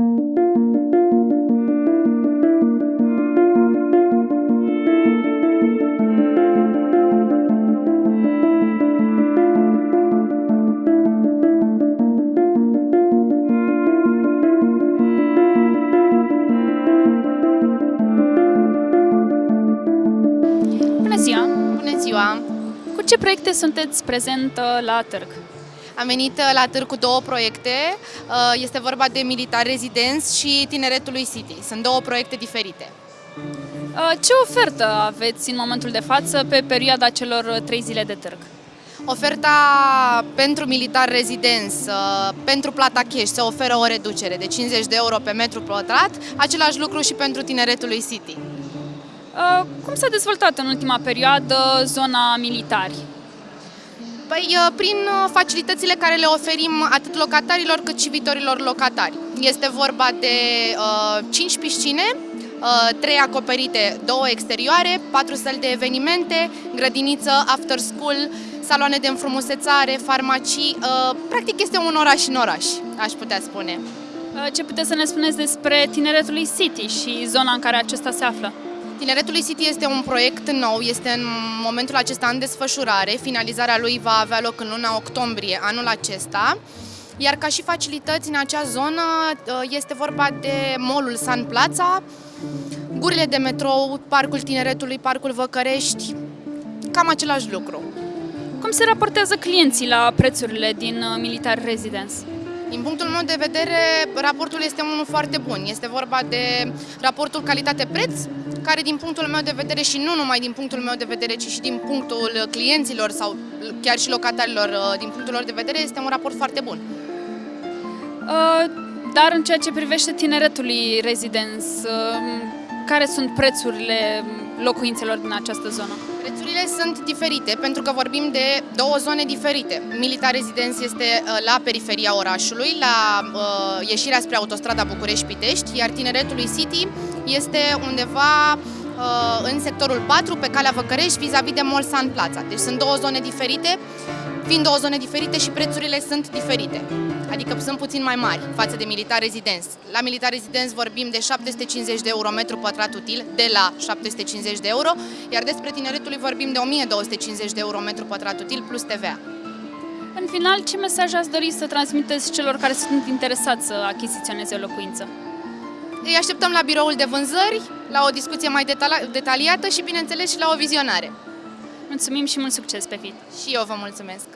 Bună ziua! Bună ziua! Cu ce proiecte sunteți prezent uh, la târg? Am venit uh, la târg cu două proiecte. Uh, Este vorba de Militar Residence și Tineretului City. Sunt două proiecte diferite. Uh, Ce ofertă aveți în momentul de față pe perioada celor uh, trei zile de târg? Oferta pentru Militar Residence, uh, pentru plata cash, se oferă o reducere de 50 de euro pe metru pătrat, același lucru și pentru Tineretului City. Uh, Cum s-a dezvoltat în ultima perioadă zona militari? Păi, uh, prin uh, facilitățile care le oferim atât locatarilor cât și viitorilor locatari. Este vorba de uh, 5 piscine, uh, 3 acoperite, 2 exterioare, 4 săli de evenimente, grădiniță, after school, saloane de înfrumusețare, farmacii. Uh, practic este un oraș în oraș, aș putea spune. Uh, Ce puteți să ne spuneți despre Tineretului City și zona în care acesta se află? Tineretului City este un proiect nou, este în momentul acesta în desfășurare. Finalizarea lui va avea loc în luna octombrie anul acesta. Iar ca și facilități în acea zonă uh, este vorba de molul San Plața, gurile de metrou, Parcul Tineretului, Parcul Văcărești, cam același lucru. Cum se raportează clienții la prețurile din uh, Militar Residence? Din punctul meu de vedere, raportul este unul foarte bun. Este vorba de raportul calitate-preț, care din punctul meu de vedere și nu numai din punctul meu de vedere, ci și din punctul clienților sau chiar și locatarilor, uh, din punctul lor de vedere, este un raport foarte bun. Uh, Dar în ceea ce privește Tineretului Residence, uh, care sunt prețurile locuințelor din această zonă? Prețurile sunt diferite pentru că vorbim de două zone diferite. Militar Residence este uh, la periferia orașului, la uh, ieșirea spre autostrada București-Pitești, iar Tineretului City este undeva uh, în sectorul 4, pe calea Văcărești, vis-a-vis de Mall San Plaza. Deci sunt două zone diferite, fiind două zone diferite și prețurile sunt diferite. Adică sunt puțin mai mari față de Militar Residence. La Militar Residence vorbim de 750 de euro metru pătrat util, de la 750 de euro, iar despre Tineretului vorbim de 1250 de euro metru pătrat util plus TVA. În final, ce mesaj ați dori să transmiteți celor care sunt interesați să achiziționeze o locuință? Îi așteptăm la biroul de vânzări, la o discuție mai detala- detaliată și, bineînțeles, și la o vizionare. Mulțumim și mult succes pe viitor! Și eu vă mulțumesc!